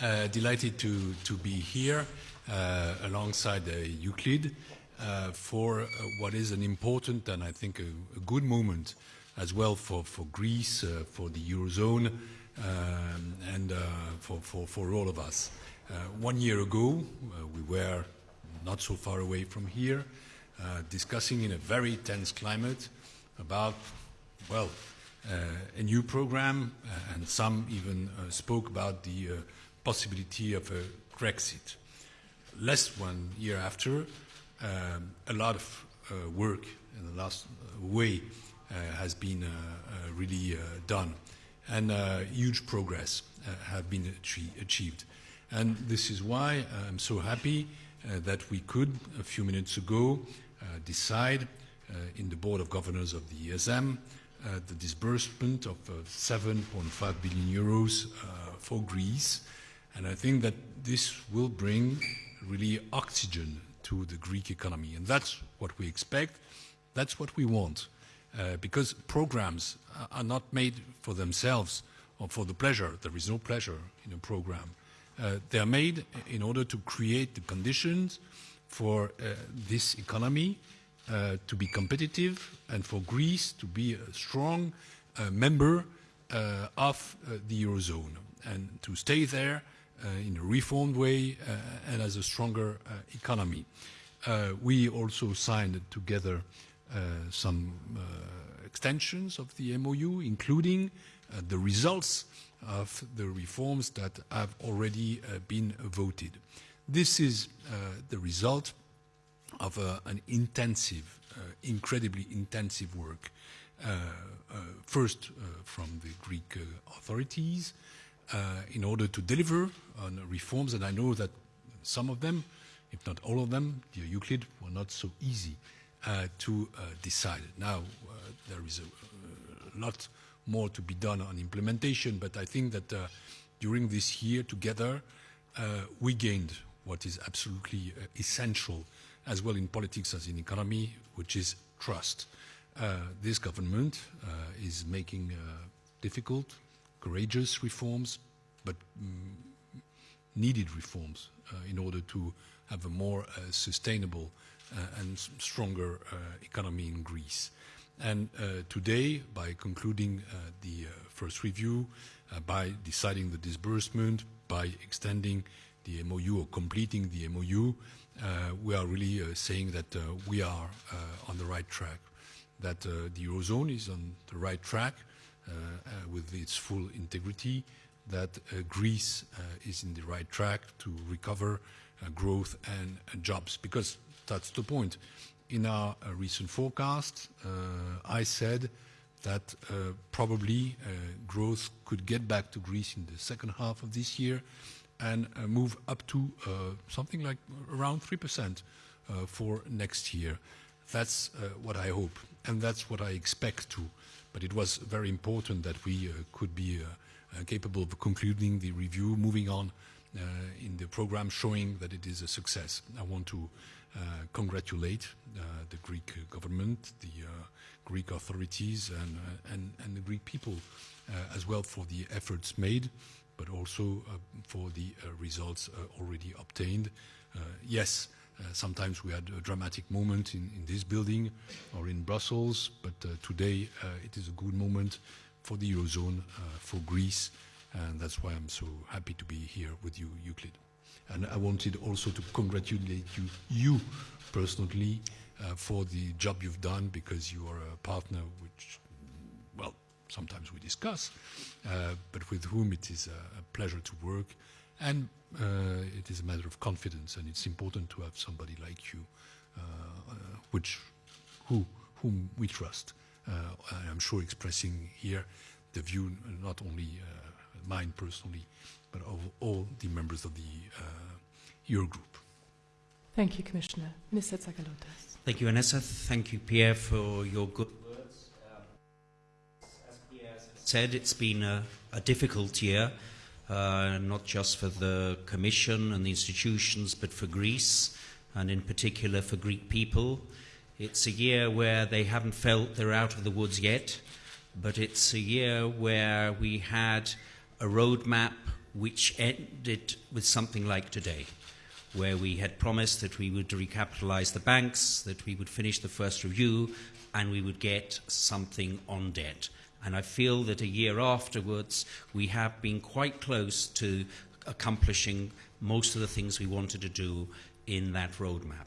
Uh, delighted to, to be here uh, alongside uh, Euclid uh, for uh, what is an important and I think a, a good moment as well for, for Greece, uh, for the Eurozone, um, and for, for, for all of us. one year ago, we were not so far away from here, discussing in a very tense climate about, well, uh, a new program, uh, and some even uh, spoke about the possibility of a Grexit. Less one year after, um, a lot of work in the last way has been really done, and huge progress have been achieved. And this is why I'm so happy uh, that we could, a few minutes ago, uh, decide uh, in the Board of Governors of the ESM uh, the disbursement of uh, 7.5 billion euros for Greece. And I think that this will bring really oxygen to the Greek economy. And that's what we expect. That's what we want. Uh, because programs are not made for themselves or for the pleasure. There is no pleasure in a program. Uh, they are made in order to create the conditions for uh, this economy uh, to be competitive and for Greece to be a strong uh, member uh, of the Eurozone and to stay there Uh, in a reformed way uh, and as a stronger uh, economy. Uh, we also signed together some extensions of the MOU, including the results of the reforms that have already been voted. This is the result of uh, an intensive, uh, incredibly intensive work, uh, first from the Greek authorities in order to deliver on reforms, and I know that some of them, if not all of them, dear Euclid, were not so easy to decide. Now, there is a, a lot more to be done on implementation, but I think that uh, during this year together, uh, we gained what is absolutely uh, essential as well in politics as in economy, which is trust. Uh, this government uh, is making uh, difficult, courageous reforms, but mm, needed reforms uh, in order to have a more uh, sustainable uh, and stronger economy in Greece. And today, by concluding the first review, by deciding the disbursement, by extending the MOU or completing the MOU, uh, we are really uh, saying that uh, we are on the right track, that the Eurozone is on the right track with its full integrity, that Greece is in the right track to recover growth and jobs, because that's the point. In our recent forecast, I said that uh, probably uh, growth could get back to Greece in the second half of this year and uh, move up to uh, something like around 3% uh, for next year. That's what I hope, and that's what I expect to. But it was very important that we could be capable of concluding the review, moving on uh, in the program showing that it is a success. I want to uh, congratulate uh, the Greek government, the Greek authorities and, and, and, the Greek people as well for the efforts made but also uh, for the uh, results uh, already obtained. yes, sometimes we had a dramatic moment in, in, this building or in Brussels, but today it is a good moment for the Eurozone, for Greece, and that's why I'm so happy to be here with you, Euclid. And I wanted also to congratulate you, you personally, uh, for the job you've done because you are a partner which, well, sometimes we discuss, uh, but with whom it is a, a pleasure to work. And uh, it is a matter of confidence, and it's important to have somebody like you, uh, uh which, who, whom we trust. Uh, I'm sure expressing here the view not only uh, mine personally, but of all the members of the Eurogroup. Thank you, Commissioner. Minister Tsakalotos. Thank you, Vanessa. Thank you, Pierre, for your good words. Um, as Pierre said, it's been a, a difficult year, uh, not just for the Commission and the institutions, but for Greece, and in particular for Greek people. It's a year where they haven't felt they're out of the woods yet, but it's a year where we had a roadmap which ended with something like today, where we had promised that we would recapitalize the banks, that we would finish the first review, and we would get something on debt. And I feel that a year afterwards, we have been quite close to accomplishing most of the things we wanted to do in that roadmap.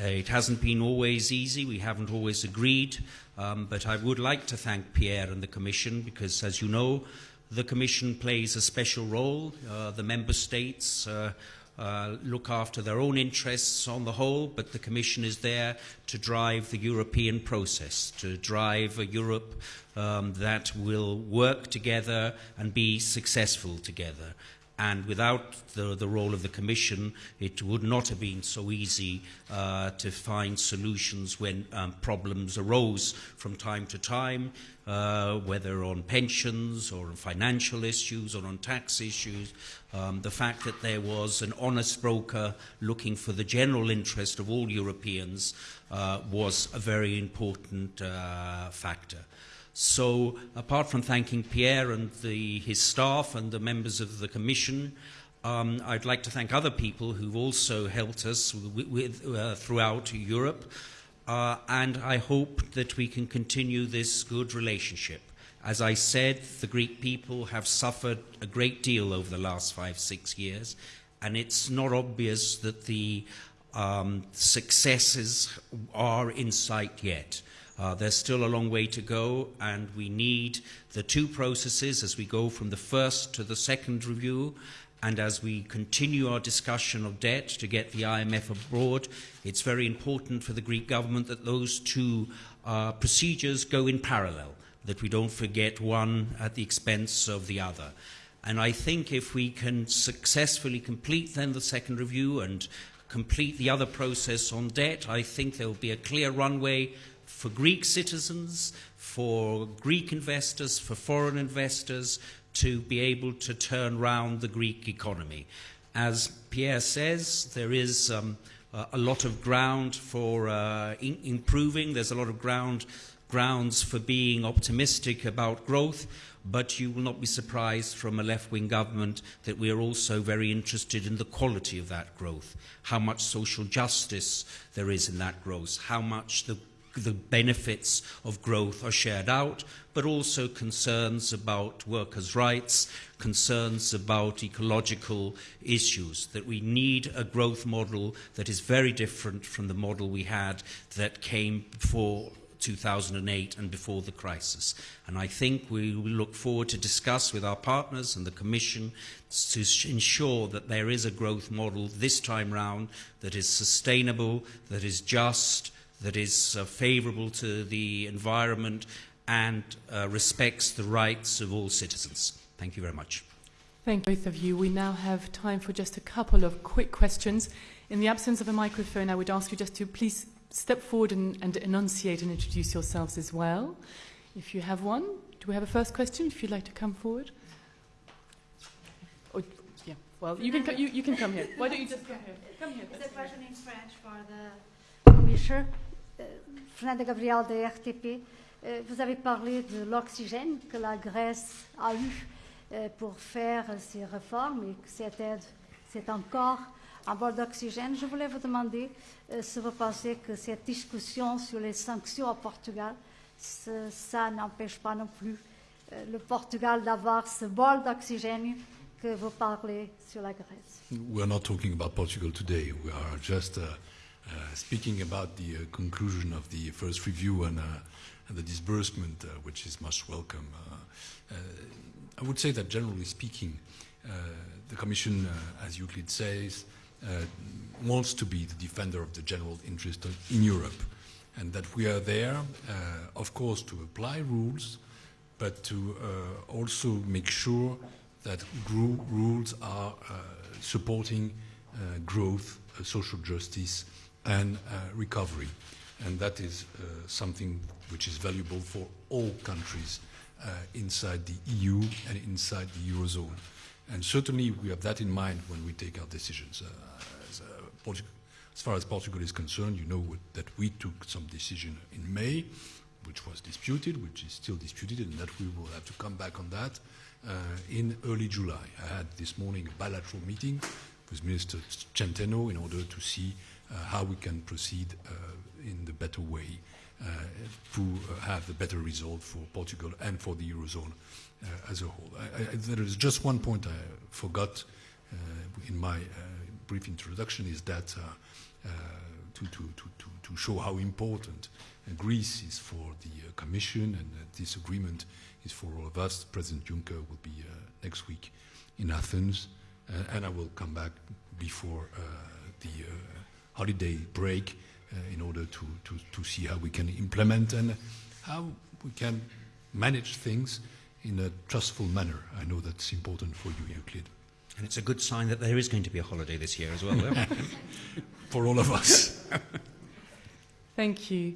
Uh, it hasn't been always easy, we haven't always agreed, um, but I would like to thank Pierre and the Commission because, as you know, the Commission plays a special role. Uh, the Member States uh, uh, look after their own interests on the whole, but the Commission is there to drive the European process, to drive a Europe um, that will work together and be successful together. And without the, the role of the Commission, it would not have been so easy uh, to find solutions when um, problems arose from time to time, uh, whether on pensions or on financial issues or on tax issues. Um, the fact that there was an honest broker looking for the general interest of all Europeans uh, was a very important uh, factor. So, apart from thanking Pierre and the, his staff and the members of the Commission, um, I'd like to thank other people who've also helped us with, with, uh, throughout Europe, uh, and I hope that we can continue this good relationship. As I said, the Greek people have suffered a great deal over the last five, six years, and it's not obvious that the um, successes are in sight yet. Uh, there's still a long way to go, and we need the two processes as we go from the first to the second review. And as we continue our discussion of debt to get the IMF abroad, it's very important for the Greek government that those two uh, procedures go in parallel, that we don't forget one at the expense of the other. And I think if we can successfully complete then the second review and complete the other process on debt, I think there will be a clear runway for Greek citizens, for Greek investors, for foreign investors to be able to turn round the Greek economy. As Pierre says, there is um, a lot of ground for uh, in improving. There's a lot of ground grounds for being optimistic about growth, but you will not be surprised from a left-wing government that we are also very interested in the quality of that growth, how much social justice there is in that growth, how much the the benefits of growth are shared out, but also concerns about workers' rights, concerns about ecological issues, that we need a growth model that is very different from the model we had that came before 2008 and before the crisis. And I think we will look forward to discuss with our partners and the Commission to ensure that there is a growth model this time round that is sustainable, that is just, that is uh, favourable to the environment and uh, respects the rights of all citizens. Thank you very much. Thank both of you. We now have time for just a couple of quick questions. In the absence of a microphone, I would ask you just to please step forward and, and enunciate and introduce yourselves as well. If you have one, do we have a first question? If you'd like to come forward. Oh, yeah. Well, you can, you, you can come here. Why don't you just come here? Come here. It's a question in French for the Commissioner. Fernanda Gabriel da RTP. Euh, vous avez parlé de l'oxygène que la Grèce a eu euh, pour faire ses réformes et que cette aide, c'est encore un bord d'oxygène. Je voulais vous demander euh, si vous pensez que cette discussion sur les sanctions au Portugal, ça n'empêche pas non plus le Portugal d'avoir ce bol d'oxygène que vous parlez sur la Grèce. We're not talking about Portugal today. We are just Uh, speaking about the uh, conclusion of the first review and, uh, and the disbursement, which is much welcome, I would say that generally speaking, the Commission, as Euclid says, wants to be the defender of the general interest in Europe and that we are there, uh, of course, to apply rules, but to uh, also make sure that rules are uh, supporting growth, social justice, and uh, recovery. And that is uh, something which is valuable for all countries uh, inside the EU and inside the Eurozone. And certainly we have that in mind when we take our decisions. As, as, far as Portugal is concerned, you know that we took some decision in May, which was disputed, which is still disputed, and that we will have to come back on that. uh, in early July. I had this morning a bilateral meeting with Minister Centeno in order to see uh, how we can proceed uh, in the better way uh, to have the better result for Portugal and for the Eurozone uh, as a whole. I, I, there is just one point I forgot uh, in my uh, brief introduction is that to, to, to, to, show how important Greece is for the Commission and this agreement is for all of us. President Juncker will be next week in Athens, and I will come back before uh, the uh, holiday break uh, in order to, to, to see how we can implement and how we can manage things in a trustful manner. I know that's important for you, Euclid, And it's a good sign that there is going to be a holiday this year as well. yeah? for all of us. Thank you.